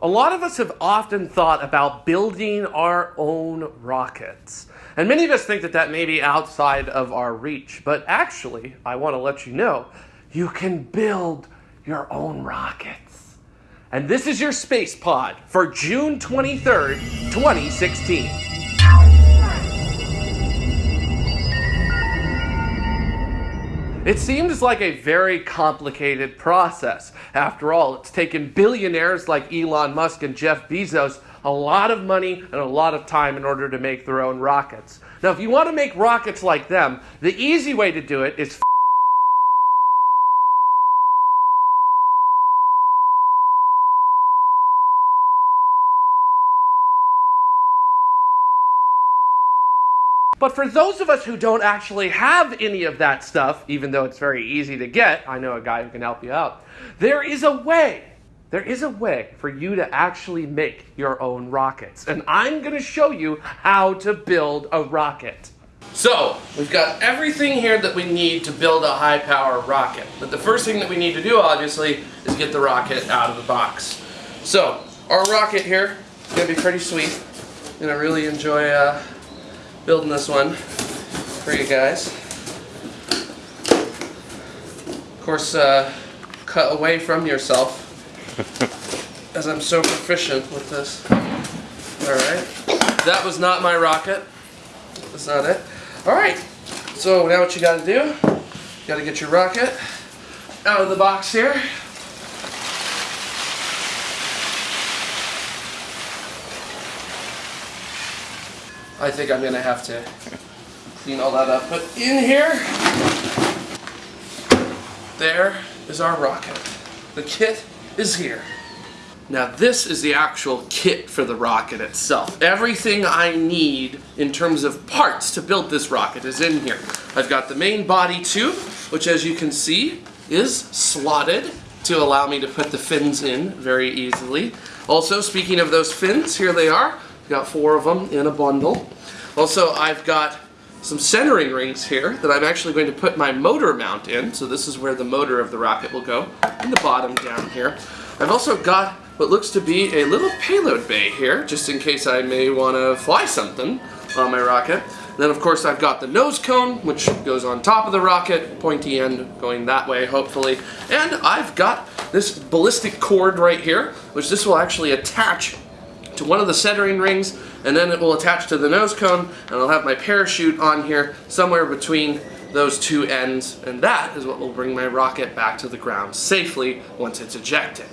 A lot of us have often thought about building our own rockets. And many of us think that that may be outside of our reach. But actually, I want to let you know, you can build your own rockets. And this is your space pod for June 23rd, 2016. It seems like a very complicated process. After all, it's taken billionaires like Elon Musk and Jeff Bezos a lot of money and a lot of time in order to make their own rockets. Now, if you want to make rockets like them, the easy way to do it is for those of us who don't actually have any of that stuff, even though it's very easy to get, I know a guy who can help you out, there is a way. There is a way for you to actually make your own rockets. And I'm going to show you how to build a rocket. So, we've got everything here that we need to build a high power rocket. But the first thing that we need to do, obviously, is get the rocket out of the box. So, our rocket here is going to be pretty sweet. Going to really enjoy uh, building this one for you guys. Of course, uh, cut away from yourself as I'm so proficient with this. Alright, that was not my rocket. That's not it. Alright, so now what you gotta do, you gotta get your rocket out of the box here. I think I'm gonna have to clean all that up. But in here, there is our rocket. The kit is here. Now this is the actual kit for the rocket itself. Everything I need in terms of parts to build this rocket is in here. I've got the main body tube, which as you can see is slotted to allow me to put the fins in very easily. Also, speaking of those fins, here they are. Got four of them in a bundle. Also, I've got some centering rings here that I'm actually going to put my motor mount in. So this is where the motor of the rocket will go, in the bottom down here. I've also got what looks to be a little payload bay here, just in case I may want to fly something on my rocket. Then of course I've got the nose cone, which goes on top of the rocket, pointy end going that way, hopefully. And I've got this ballistic cord right here, which this will actually attach to one of the centering rings and then it will attach to the nose cone and I'll have my parachute on here somewhere between those two ends and that is what will bring my rocket back to the ground safely once it's ejected.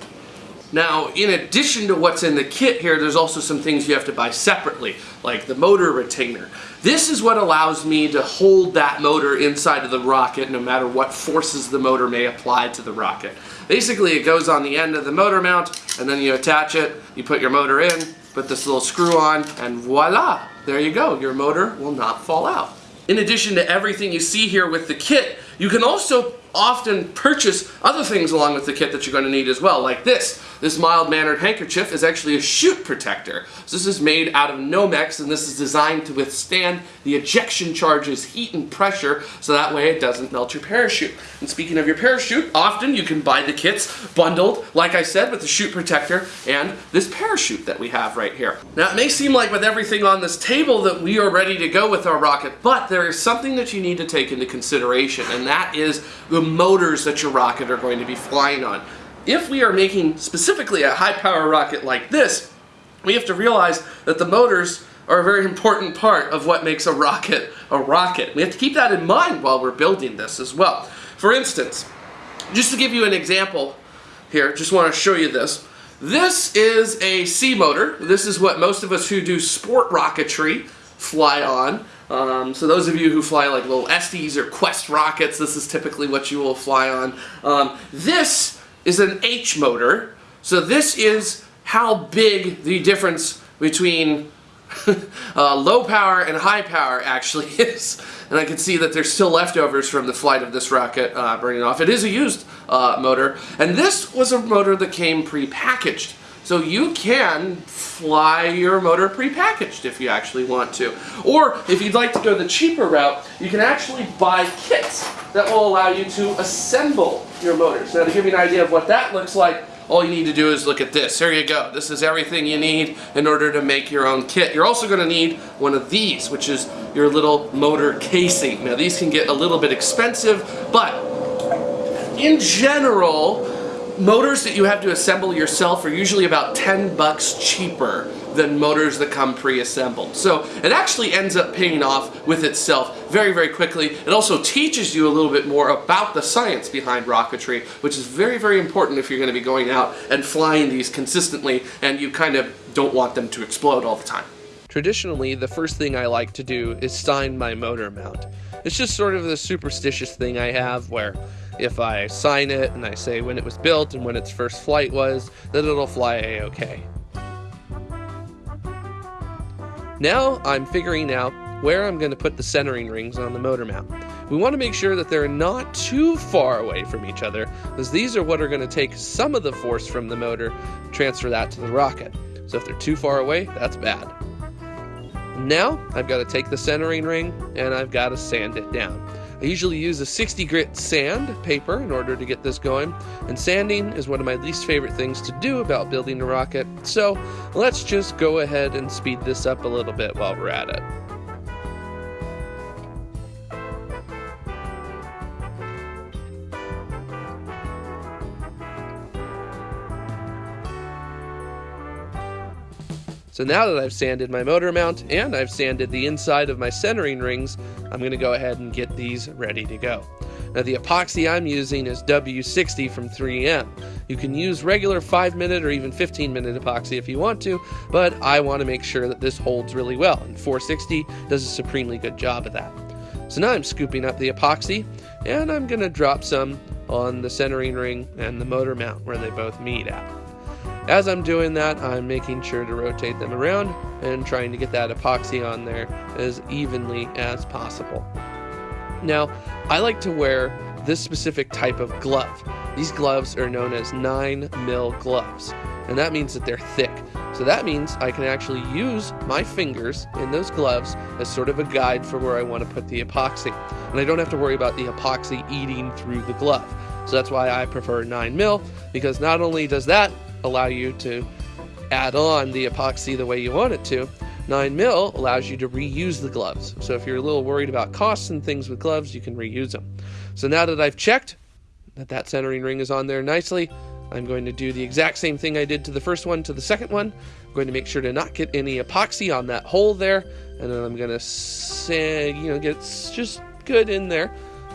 Now, in addition to what's in the kit here, there's also some things you have to buy separately, like the motor retainer. This is what allows me to hold that motor inside of the rocket no matter what forces the motor may apply to the rocket. Basically, it goes on the end of the motor mount, and then you attach it, you put your motor in, put this little screw on, and voila! There you go, your motor will not fall out. In addition to everything you see here with the kit, you can also often purchase other things along with the kit that you're going to need as well, like this. This mild-mannered handkerchief is actually a chute protector. So this is made out of Nomex and this is designed to withstand the ejection charges, heat and pressure, so that way it doesn't melt your parachute. And speaking of your parachute, often you can buy the kits bundled, like I said, with the chute protector and this parachute that we have right here. Now it may seem like with everything on this table that we are ready to go with our rocket, but there is something that you need to take into consideration, and that is the motors that your rocket are going to be flying on. If we are making specifically a high power rocket like this, we have to realize that the motors are a very important part of what makes a rocket a rocket. We have to keep that in mind while we're building this as well. For instance, just to give you an example here, just want to show you this. This is a C motor. This is what most of us who do sport rocketry fly on. Um, so those of you who fly like little Estes or Quest rockets, this is typically what you will fly on. Um, this is an H motor. So this is how big the difference between uh, low power and high power actually is. And I can see that there's still leftovers from the flight of this rocket uh, burning off. It is a used uh, motor. And this was a motor that came pre-packaged. So you can fly your motor pre-packaged if you actually want to. Or if you'd like to go the cheaper route, you can actually buy kits that will allow you to assemble your motors. Now to give you an idea of what that looks like, all you need to do is look at this. Here you go. This is everything you need in order to make your own kit. You're also going to need one of these, which is your little motor casing. Now these can get a little bit expensive, but in general, motors that you have to assemble yourself are usually about 10 bucks cheaper than motors that come pre-assembled. So it actually ends up paying off with itself very, very quickly. It also teaches you a little bit more about the science behind rocketry, which is very, very important if you're going to be going out and flying these consistently and you kind of don't want them to explode all the time. Traditionally, the first thing I like to do is sign my motor mount. It's just sort of the superstitious thing I have where if I sign it and I say when it was built and when its first flight was, then it'll fly a-okay. Now I'm figuring out where I'm going to put the centering rings on the motor mount. We want to make sure that they're not too far away from each other, as these are what are going to take some of the force from the motor, transfer that to the rocket. So if they're too far away, that's bad. Now I've got to take the centering ring and I've got to sand it down. I usually use a 60 grit sand paper in order to get this going, and sanding is one of my least favorite things to do about building a rocket, so let's just go ahead and speed this up a little bit while we're at it. So now that I've sanded my motor mount and I've sanded the inside of my centering rings, I'm going to go ahead and get these ready to go. Now the epoxy I'm using is W60 from 3M. You can use regular 5 minute or even 15 minute epoxy if you want to, but I want to make sure that this holds really well, and 460 does a supremely good job of that. So now I'm scooping up the epoxy, and I'm going to drop some on the centering ring and the motor mount where they both meet at. As I'm doing that, I'm making sure to rotate them around and trying to get that epoxy on there as evenly as possible. Now, I like to wear this specific type of glove. These gloves are known as 9 mil gloves, and that means that they're thick. So that means I can actually use my fingers in those gloves as sort of a guide for where I want to put the epoxy. And I don't have to worry about the epoxy eating through the glove. So that's why I prefer 9 mil, because not only does that allow you to add on the epoxy the way you want it to. 9 mil allows you to reuse the gloves. So if you're a little worried about costs and things with gloves, you can reuse them. So now that I've checked that that centering ring is on there nicely, I'm going to do the exact same thing I did to the first one to the second one. I'm going to make sure to not get any epoxy on that hole there, and then I'm going to say, you know, get just good in there.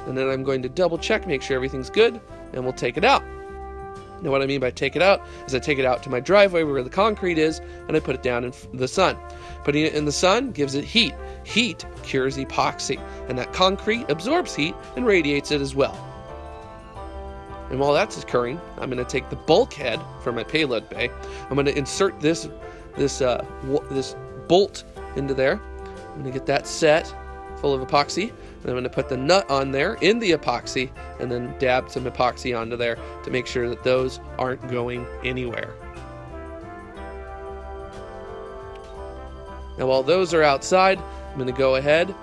And then I'm going to double check, make sure everything's good, and we'll take it out. Now what I mean by take it out is I take it out to my driveway where the concrete is and I put it down in the sun. Putting it in the sun gives it heat. Heat cures epoxy and that concrete absorbs heat and radiates it as well. And while that's occurring, I'm going to take the bulkhead from my payload bay. I'm going to insert this this uh, this bolt into there. I'm going to get that set full of epoxy. And I'm going to put the nut on there in the epoxy and then dab some epoxy onto there to make sure that those aren't going anywhere. Now while those are outside, I'm going to go ahead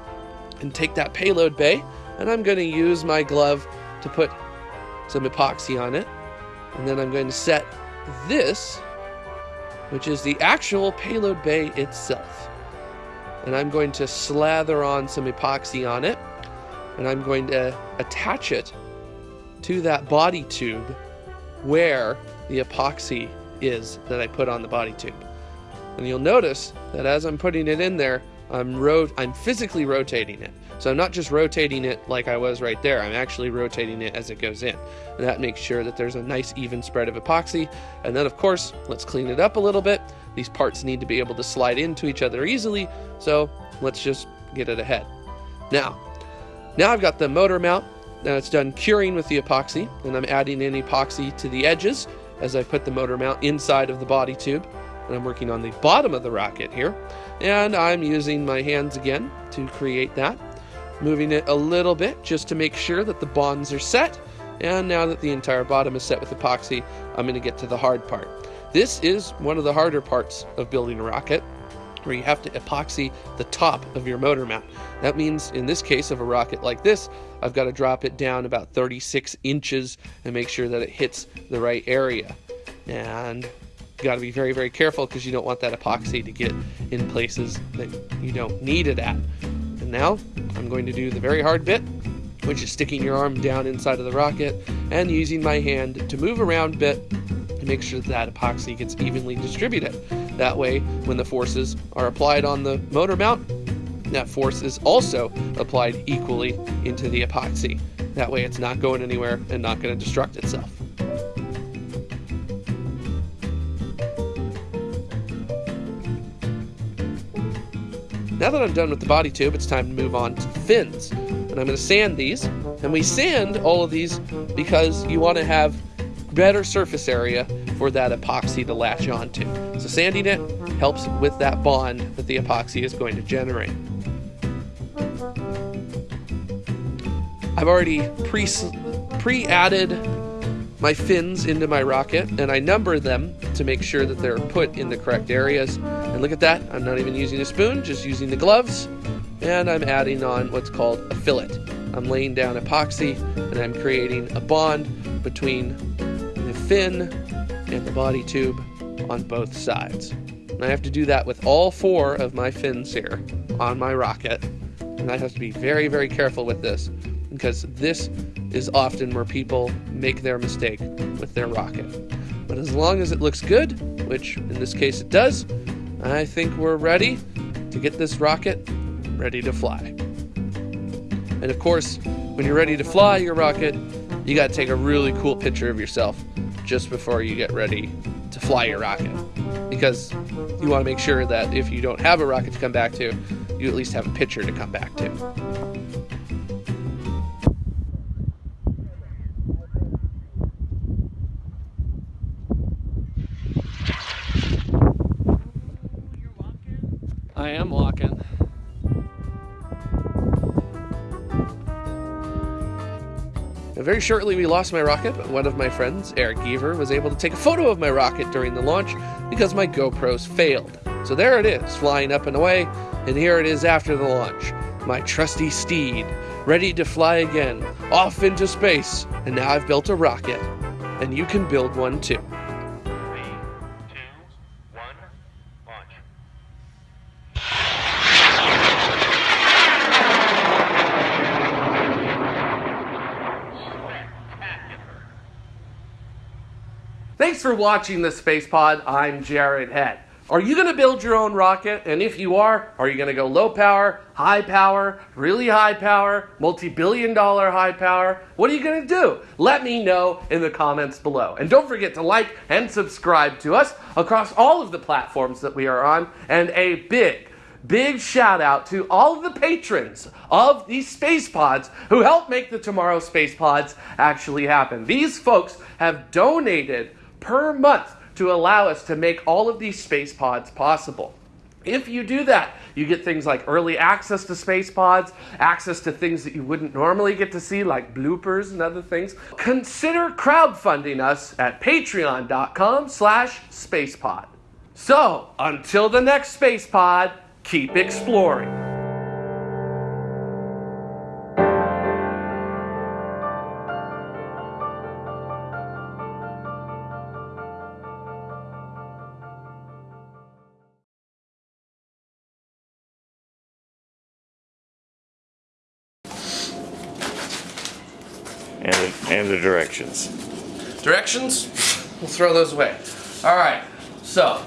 and take that payload bay and I'm going to use my glove to put some epoxy on it. And then I'm going to set this, which is the actual payload bay itself and I'm going to slather on some epoxy on it and I'm going to attach it to that body tube where the epoxy is that I put on the body tube. And you'll notice that as I'm putting it in there, I'm ro I'm physically rotating it. So I'm not just rotating it like I was right there, I'm actually rotating it as it goes in. And that makes sure that there's a nice even spread of epoxy. And then of course, let's clean it up a little bit. These parts need to be able to slide into each other easily, so let's just get it ahead. Now, now I've got the motor mount. Now it's done curing with the epoxy, and I'm adding in epoxy to the edges as I put the motor mount inside of the body tube. And I'm working on the bottom of the rocket here. And I'm using my hands again to create that. Moving it a little bit just to make sure that the bonds are set. And now that the entire bottom is set with epoxy, I'm going to get to the hard part. This is one of the harder parts of building a rocket where you have to epoxy the top of your motor mount. That means in this case of a rocket like this, I've got to drop it down about 36 inches and make sure that it hits the right area. And you got to be very, very careful because you don't want that epoxy to get in places that you don't need it at. And now I'm going to do the very hard bit, which is sticking your arm down inside of the rocket and using my hand to move around a bit to make sure that, that epoxy gets evenly distributed. That way, when the forces are applied on the motor mount, that force is also applied equally into the epoxy. That way it's not going anywhere and not going to destruct itself. Now that I'm done with the body tube, it's time to move on to fins. And I'm going to sand these. And we sand all of these because you want to have better surface area for that epoxy to latch onto. So sanding it helps with that bond that the epoxy is going to generate. I've already pre pre-added my fins into my rocket and I number them to make sure that they're put in the correct areas. And look at that, I'm not even using a spoon, just using the gloves. And I'm adding on what's called a fillet. I'm laying down epoxy and I'm creating a bond between the fin and the body tube on both sides. And I have to do that with all four of my fins here on my rocket. And I have to be very, very careful with this because this is often where people make their mistake with their rocket. But as long as it looks good, which in this case it does, I think we're ready to get this rocket ready to fly. And of course, when you're ready to fly your rocket, you got to take a really cool picture of yourself just before you get ready to fly your rocket. Because you want to make sure that if you don't have a rocket to come back to, you at least have a picture to come back to. I am very shortly we lost my rocket, but one of my friends, Eric Geaver, was able to take a photo of my rocket during the launch because my GoPros failed. So there it is, flying up and away, and here it is after the launch. My trusty steed, ready to fly again, off into space, and now I've built a rocket. And you can build one too. For watching the Space Pod. I'm Jared Head. Are you going to build your own rocket? And if you are, are you going to go low power, high power, really high power, multi billion dollar high power? What are you going to do? Let me know in the comments below. And don't forget to like and subscribe to us across all of the platforms that we are on. And a big, big shout out to all of the patrons of these space pods who help make the tomorrow space pods actually happen. These folks have donated per month to allow us to make all of these space pods possible. If you do that, you get things like early access to space pods, access to things that you wouldn't normally get to see, like bloopers and other things. Consider crowdfunding us at patreon.com slash spacepod. So, until the next space pod, keep exploring. The directions. Directions, we'll throw those away. All right, so